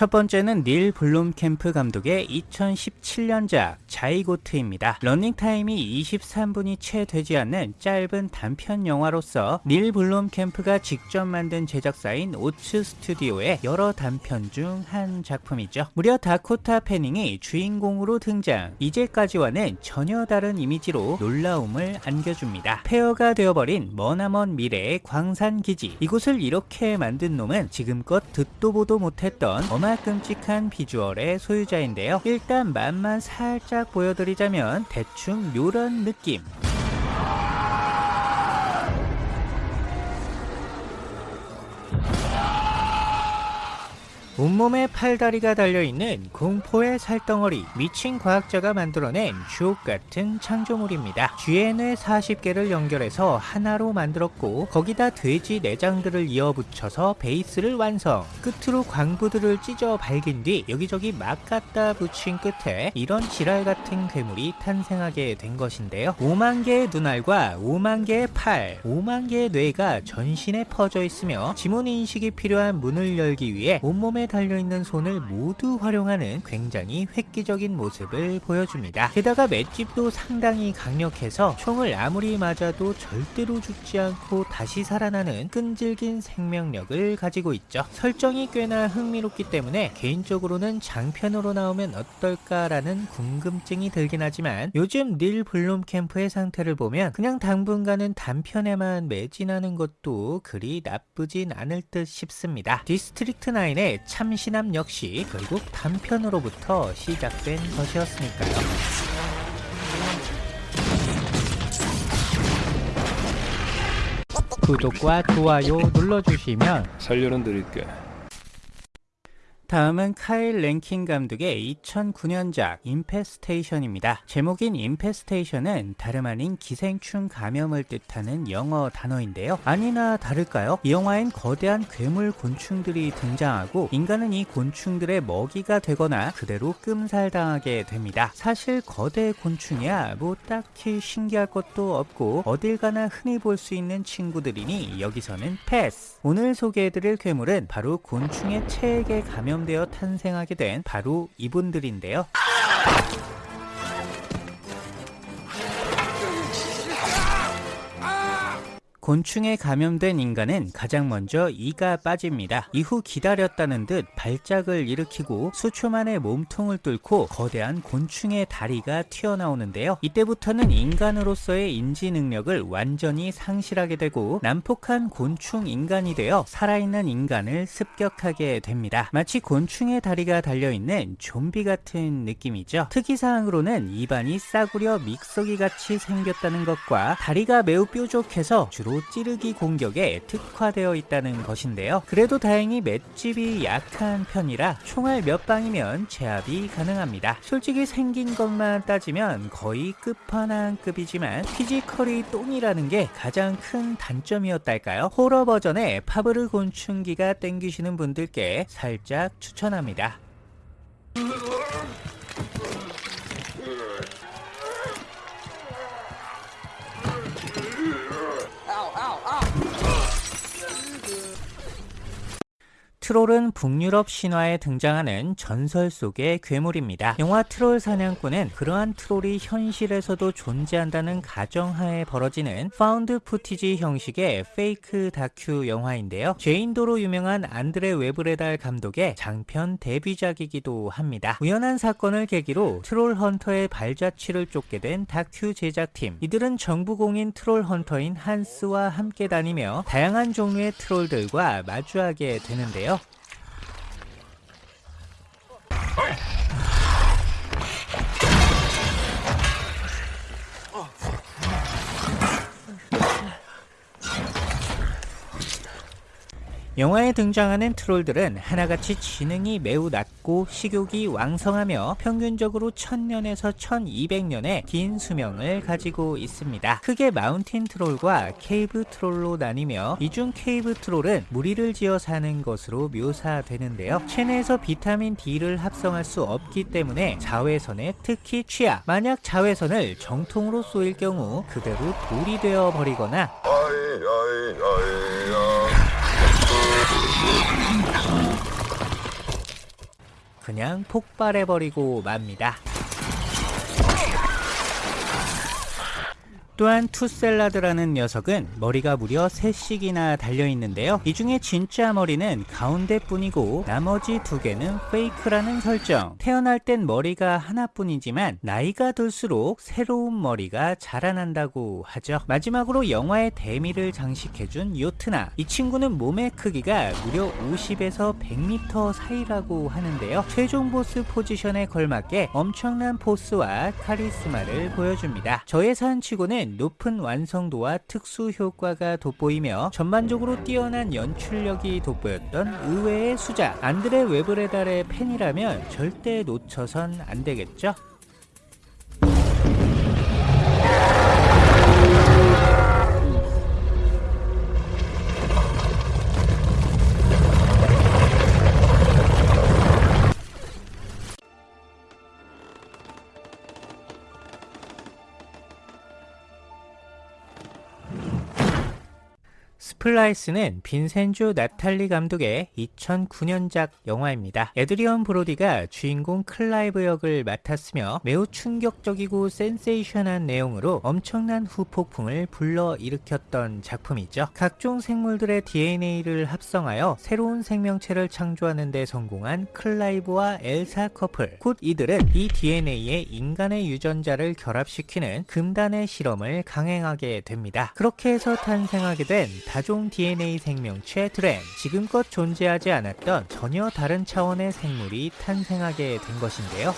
첫 번째는 닐 블룸캠프 감독의 2017년작 자이고트입니다. 러닝타임이 23분이 채 되지 않는 짧은 단편 영화로서 닐 블룸캠프가 직접 만든 제작사인 오츠 스튜디오의 여러 단편 중 한 작품이죠. 무려 다코타 패닝이 주인공으로 등장 이제까지와는 전혀 다른 이미지로 놀라움을 안겨줍니다. 폐허가 되어버린 머나먼 미래의 광산기지 이곳을 이렇게 만든 놈은 지금껏 듣도 보도 못했던 어마 끔찍한 비주얼의 소유자인데요. 일단 맛만 살짝 보여드리자면 대충 요런 느낌 온몸에 팔다리가 달려있는 공포의 살덩어리 미친 과학자가 만들어낸 주옥같은 창조물입니다. GN의 40개를 연결해서 하나로 만들었고 거기다 돼지 내장들을 이어 붙여서 베이스를 완성 끝으로 광부들을 찢어 밝힌 뒤 여기저기 막 갖다 붙인 끝에 이런 지랄같은 괴물이 탄생하게 된 것인데요. 5만 개의 눈알과 5만 개의 팔, 5만 개의 뇌가 전신에 퍼져 있으며 지문 인식이 필요한 문을 열기 위해 온몸에 달려있는 손을 모두 활용하는 굉장히 획기적인 모습을 보여줍니다. 게다가 맷집도 상당히 강력해서 총을 아무리 맞아도 절대로 죽지 않고 다시 살아나는 끈질긴 생명력을 가지고 있죠. 설정이 꽤나 흥미롭기 때문에 개인적으로는 장편으로 나오면 어떨까라는 궁금증이 들긴 하지만 요즘 닐 블룸캠프의 상태를 보면 그냥 당분간은 단편에만 매진하는 것도 그리 나쁘진 않을 듯 싶습니다. 디스트릭트 9의 참신함 역시 결국 단편으로부터 시작된 것이었으니까요. 구독과 좋아요 눌러주시면 살려는 드릴게. 다음은 카일 랭킨 감독의 2009년작 인페스테이션입니다. 제목인 인페스테이션은 다름 아닌 기생충 감염을 뜻하는 영어 단어인데요. 아니나 다를까요? 이 영화엔 거대한 괴물 곤충들이 등장하고 인간은 이 곤충들의 먹이가 되거나 그대로 끔살당하게 됩니다. 사실 거대 곤충이야 뭐 딱히 신기할 것도 없고 어딜 가나 흔히 볼 수 있는 친구들이니 여기서는 패스! 오늘 소개해드릴 괴물은 바로 곤충의 체액에 감염 되어 탄생하게 된 바로 이분들인데요. 곤충에 감염된 인간은 가장 먼저 이가 빠집니다. 이후 기다렸다는 듯 발작을 일으키고 수초 만에 몸통을 뚫고 거대한 곤충의 다리가 튀어나오는데요. 이때부터는 인간으로서의 인지 능력을 완전히 상실하게 되고 난폭한 곤충 인간이 되어 살아있는 인간을 습격하게 됩니다. 마치 곤충의 다리가 달려있는 좀비 같은 느낌이죠. 특이사항으로는 입안이 싸구려 믹서기 같이 생겼다는 것과 다리가 매우 뾰족해서 주로 찌르기 공격에 특화되어 있다는 것인데요. 그래도 다행히 맷집이 약한 편이라 총알 몇 방이면 제압이 가능합니다. 솔직히 생긴 것만 따지면 거의 끝판왕급이지만 physical이 똥이라는 게 가장 큰 단점이었달까요? 호러 버전의 파브르 곤충기가 땡기시는 분들께 살짝 추천합니다. 트롤은 북유럽 신화에 등장하는 전설 속의 괴물입니다. 영화 트롤 사냥꾼은 그러한 트롤이 현실에서도 존재한다는 가정하에 벌어지는 found footage 형식의 fake 다큐 영화인데요. 제인도로 유명한 안드레 외브레달 감독의 장편 데뷔작이기도 합니다. 우연한 사건을 계기로 트롤 헌터의 발자취를 쫓게 된 다큐 제작팀. 이들은 정부공인 트롤 헌터인 한스와 함께 다니며 다양한 종류의 트롤들과 마주하게 되는데요. Oh. 영화에 등장하는 트롤들은 하나같이 지능이 매우 낮고 식욕이 왕성하며 평균적으로 1000년에서 1200년의 긴 수명을 가지고 있습니다. 크게 마운틴 트롤과 케이브 트롤로 나뉘며 이 중 케이브 트롤은 무리를 지어 사는 것으로 묘사되는데요. 체내에서 비타민 D를 합성할 수 없기 때문에 자외선에 특히 취약 만약 자외선을 정통으로 쏘일 경우 그대로 돌이 되어 버리거나 그냥 폭발해버리고 맙니다. 또한 투셀라드라는 녀석은 머리가 무려 3씩이나 달려있는데요. 이 중에 진짜 머리는 가운데뿐이고 나머지 두 개는 페이크라는 설정. 태어날 땐 머리가 하나뿐이지만 나이가 들수록 새로운 머리가 자라난다고 하죠. 마지막으로 영화의 대미를 장식해준 요트나. 이 친구는 몸의 크기가 무려 50에서 100m 사이라고 하는데요. 최종 보스 포지션에 걸맞게 엄청난 포스와 카리스마를 보여줍니다. 저예산 치고는 높은 완성도와 특수 효과가 돋보이며 전반적으로 뛰어난 연출력이 돋보였던 의외의 수작 안드레 웨브레달의 팬이라면 절대 놓쳐선 안 되겠죠? 스플라이스는 빈센조 나탈리 감독의 2009년작 영화입니다. 에드리언 브로디가 주인공 클라이브 역을 맡았으며 매우 충격적이고 센세이션한 내용으로 엄청난 후폭풍을 불러일으켰던 작품이죠. 각종 생물들의 DNA를 합성하여 새로운 생명체를 창조하는 데 성공한 클라이브와 엘사 커플 곧 이들은 이 DNA에 인간의 유전자를 결합시키는 금단의 실험을 강행하게 됩니다. 그렇게 해서 탄생하게 된 다종 DNA 생명체 드렌 지금껏 존재하지 않았던 전혀 다른 차원의 생물이 탄생하게 된 것인데요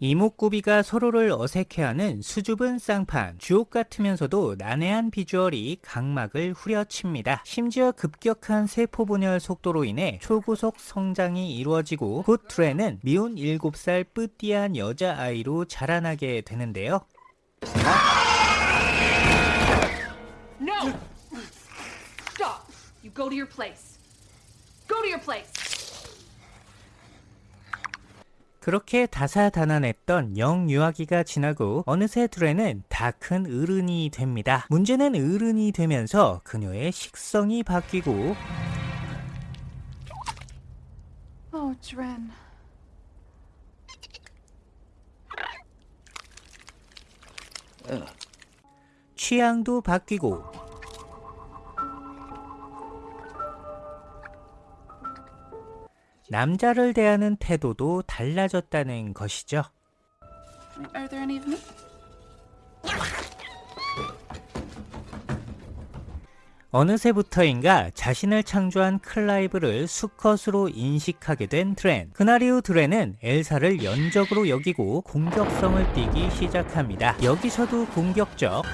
이목구비가 서로를 어색해하는 수줍은 쌍판, 주옥 같으면서도 난해한 비주얼이 각막을 후려칩니다. 심지어 급격한 세포 분열 속도로 인해 초고속 성장이 이루어지고 곧 드레는 미운 7살 뿌띠한 여자아이로 자라나게 되는데요. No! Stop! You go to your place. Go to your place. 그렇게 다사다난했던 영유아기가 지나고 어느새 드레는 다 큰 어른이 됩니다. 문제는 어른이 되면서 그녀의 식성이 바뀌고 Oh, 취향도 바뀌고 남자를 대하는 태도도 달라졌다는 것이죠. 어느새부터인가 자신을 창조한 클라이브를 수컷으로 인식하게 된 드렌. 그날 이후 드렌은 엘사를 연적으로 여기고 공격성을 띠기 시작합니다. 여기서도 공격적.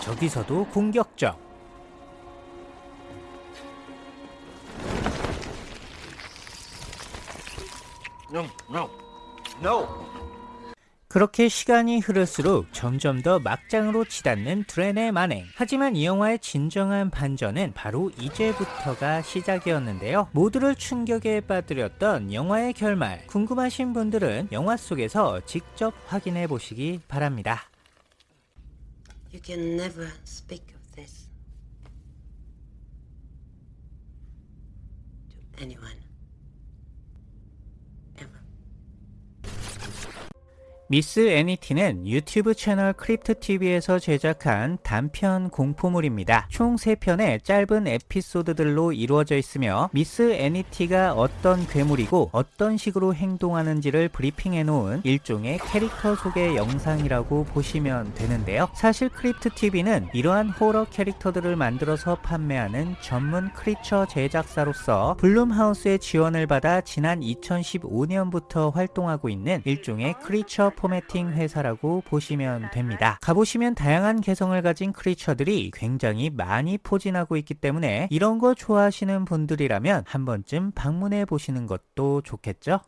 저기서도 공격적. No, no, no. 그렇게 시간이 흐를수록 점점 더 막장으로 치닫는 드렌의 만행. 하지만 이 영화의 진정한 반전은 바로 이제부터가 시작이었는데요. 모두를 충격에 빠뜨렸던 영화의 결말. 궁금하신 분들은 영화 속에서 직접 확인해 보시기 바랍니다. You can never speak of this to anyone. 미스 애니티는 유튜브 채널 크립트TV에서 제작한 단편 공포물입니다. 총 3편의 짧은 에피소드들로 이루어져 있으며 미스 애니티가 어떤 괴물이고 어떤 식으로 행동하는지를 브리핑해 놓은 일종의 캐릭터 소개 영상이라고 보시면 되는데요. 사실 크립트TV는 이러한 호러 캐릭터들을 만들어서 판매하는 전문 creature 제작사로서 블룸하우스의 지원을 받아 지난 2015년부터 활동하고 있는 일종의 크리처 포매팅 회사라고 보시면 됩니다. 가보시면 다양한 개성을 가진 크리처들이 굉장히 많이 포진하고 있기 때문에 이런 거 좋아하시는 분들이라면 한 번쯤 방문해 보시는 것도 좋겠죠?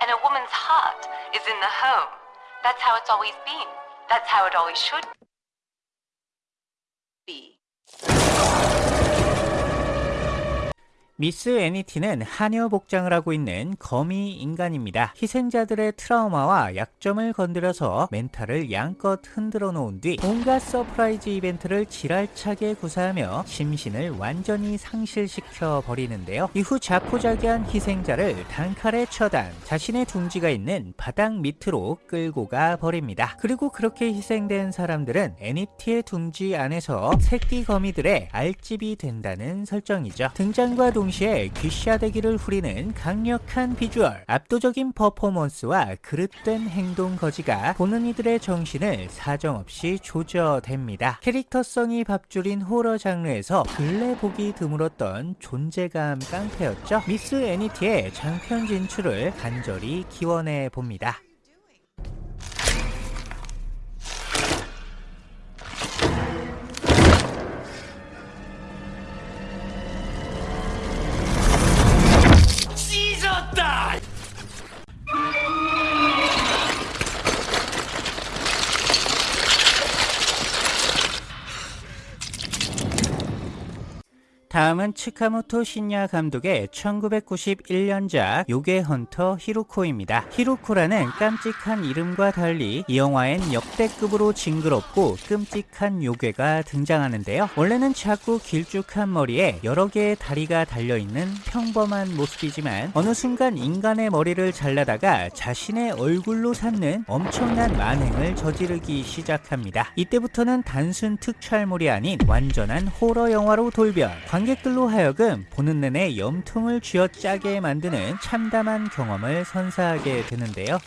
And a woman's heart is in the home. That's how it's always been. That's how it always should be. 미스 애니티는 하녀 복장을 하고 있는 거미 인간입니다. 희생자들의 트라우마와 약점을 건드려서 mental을 양껏 흔들어 놓은 뒤 온갖 surprise 이벤트를 지랄차게 구사하며 심신을 완전히 상실시켜 버리는데요. 이후 자포자기한 희생자를 단칼에 처단, 자신의 둥지가 있는 바닥 밑으로 끌고 가 버립니다. 그리고 그렇게 희생된 사람들은 애니티의 둥지 안에서 새끼 거미들의 알집이 된다는 설정이죠. 등장과 동시에 귀싸대기를 후리는 강력한 비주얼, 압도적인 퍼포먼스와 그릇된 행동 거지가 보는 이들의 정신을 사정없이 조져댑니다. 캐릭터성이 밥줄인 호러 장르에서 근래 보기 드물었던 존재감 깡패였죠. 미스 애니티의 장편 진출을 간절히 기원해 봅니다. 다음은 츠카모토 신야 감독의 1991년작 요괴 헌터 히로코입니다. 히로코라는 깜찍한 이름과 달리 이 영화엔 역대급으로 징그럽고 끔찍한 요괴가 등장하는데요. 원래는 작고 길쭉한 머리에 여러 개의 다리가 달려있는 평범한 모습이지만 어느 순간 인간의 머리를 잘라다가 자신의 얼굴로 삼는 엄청난 만행을 저지르기 시작합니다. 이때부터는 단순 특촬물이 아닌 완전한 호러 영화로 돌변 관객들로 하여금 보는 내내 염통을 쥐어짜게 만드는 참담한 경험을 선사하게 되는데요.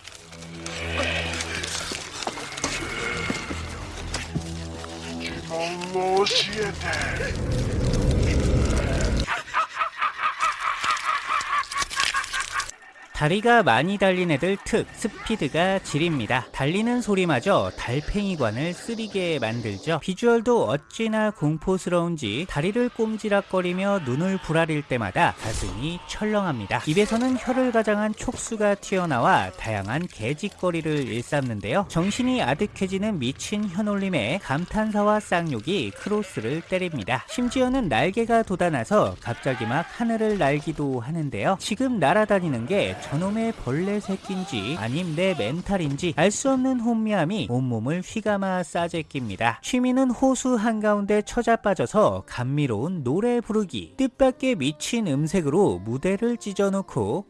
다리가 많이 달린 애들 특 스피드가 지립니다. 달리는 소리마저 달팽이관을 쓰리게 만들죠. 비주얼도 어찌나 공포스러운지 다리를 꼼지락거리며 눈을 부라릴 때마다 가슴이 철렁합니다. 입에서는 혀를 가장한 촉수가 튀어나와 다양한 개짓거리를 일삼는데요. 정신이 아득해지는 미친 혀놀림에 감탄사와 쌍욕이 크로스를 때립니다. 심지어는 날개가 돋아나서 갑자기 막 하늘을 날기도 하는데요. 지금 날아다니는 게 저놈의 벌레 새끼인지 아님 내 멘탈인지 알 수 없는 혼미함이 온몸을 휘감아 싸제낍니다. 취미는 호수 한가운데 처자 빠져서 감미로운 노래 부르기 뜻밖의 미친 음색으로 무대를 찢어놓고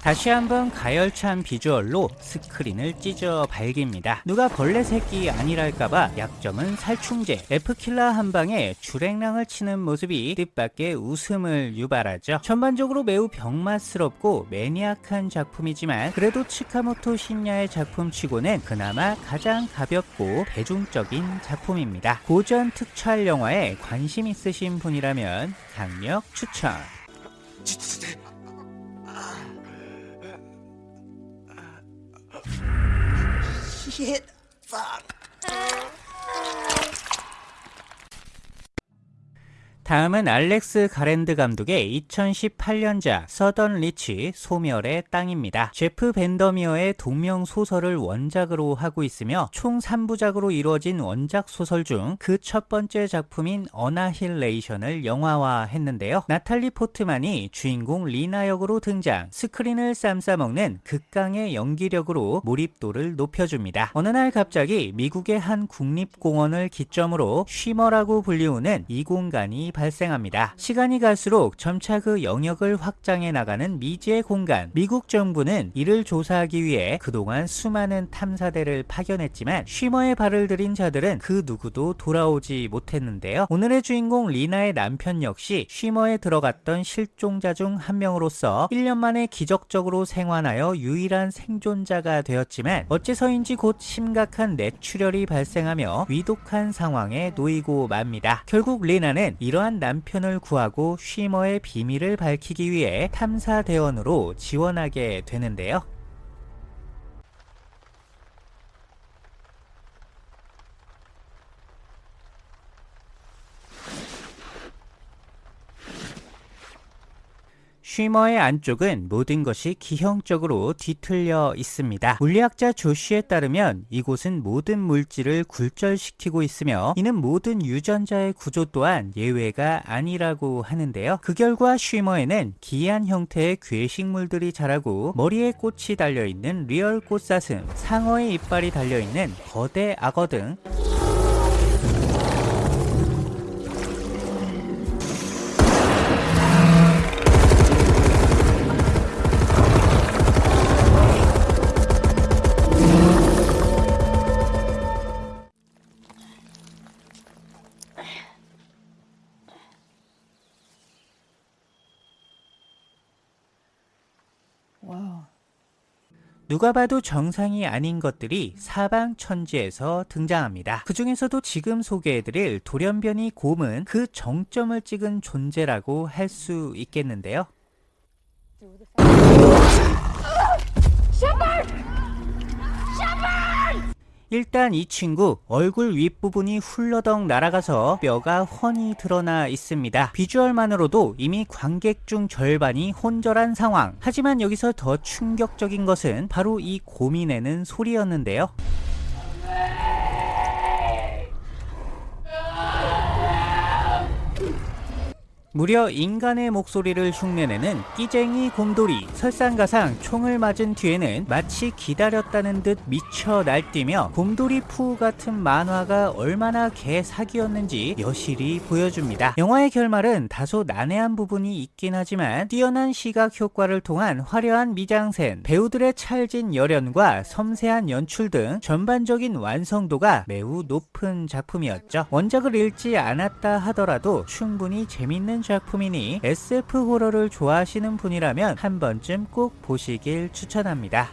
다시 한번 가열찬 비주얼로 스크린을 찢어 발깁니다. 누가 벌레 새끼 아니랄까봐 약점은 살충제, F킬러 한 방에 주랭랑을 치는 모습이 뜻밖의 웃음을 유발하죠. 전반적으로 매우 병맛스럽고 매니악한 작품이지만 그래도 치카모토 신야의 작품치고는 그나마 가장 가볍고 대중적인 작품입니다. 고전 특촬 영화에 관심 있으신 분이라면 강력 추천. Shit. Fuck. 다음은 알렉스 가랜드 감독의 2018년작 서던 리치 소멸의 땅입니다. 제프 밴더미어의 동명 소설을 원작으로 하고 있으며 총 3부작으로 이루어진 원작 소설 중 그 첫 번째 작품인 Annihilation을 영화화했는데요. 나탈리 포트만이 주인공 리나 역으로 등장, 스크린을 쌈싸먹는 극강의 연기력으로 몰입도를 높여줍니다. 어느 날 갑자기 미국의 한 국립공원을 기점으로 쉬머라고 불리우는 이공간이 발생합니다. 시간이 갈수록 점차 그 영역을 확장해 나가는 미지의 공간. 미국 정부는 이를 조사하기 위해 그동안 수많은 탐사대를 파견했지만 쉬머의 발을 들인 자들은 그 누구도 돌아오지 못했는데요. 오늘의 주인공 리나의 남편 역시 쉬머에 들어갔던 실종자 중 한 명으로서 1년 만에 기적적으로 생還하여 유일한 생존자가 되었지만 어째서인지 곧 심각한 뇌출혈이 발생하며 위독한 상황에 놓이고 맙니다. 결국 리나는 이러한 남편을 구하고 쉬머의 비밀을 밝히기 위해 탐사 대원으로 지원하게 되는데요. 쉬머의 안쪽은 모든 것이 기형적으로 뒤틀려 있습니다. 물리학자 조쉬에 따르면 이곳은 모든 물질을 굴절시키고 있으며 이는 모든 유전자의 구조 또한 예외가 아니라고 하는데요. 그 결과 쉬머에는 기이한 형태의 괴식물들이 자라고 머리에 꽃이 달려있는 real 꽃사슴, 상어의 이빨이 달려있는 거대 악어 등 누가 봐도 정상이 아닌 것들이 사방 천지에서 등장합니다. 그 중에서도 지금 소개해드릴 돌연변이 곰은 그 정점을 찍은 존재라고 할 수 있겠는데요. 일단 이 친구 얼굴 윗부분이 훌러덩 날아가서 뼈가 훤히 드러나 있습니다. 비주얼만으로도 이미 관객 중 절반이 혼절한 상황. 하지만 여기서 더 충격적인 것은 바로 이 내는 소리였는데요. 무려 인간의 목소리를 흉내내는 끼쟁이 곰돌이 설상가상 총을 맞은 뒤에는 마치 기다렸다는 듯 미쳐 날뛰며 곰돌이 푸 같은 만화가 얼마나 개사기였는지 여실히 보여줍니다. 영화의 결말은 다소 난해한 부분이 있긴 하지만 뛰어난 시각 효과를 통한 화려한 미장센, 배우들의 찰진 열연과 섬세한 연출 등 전반적인 완성도가 매우 높은 작품이었죠. 원작을 읽지 않았다 하더라도 충분히 재밌는 작품이니 SF 호러를 좋아하시는 분이라면 한 번쯤 꼭 보시길 추천합니다.